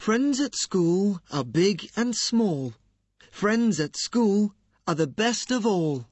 Friends at school are big and small. Friends at school are the best of all.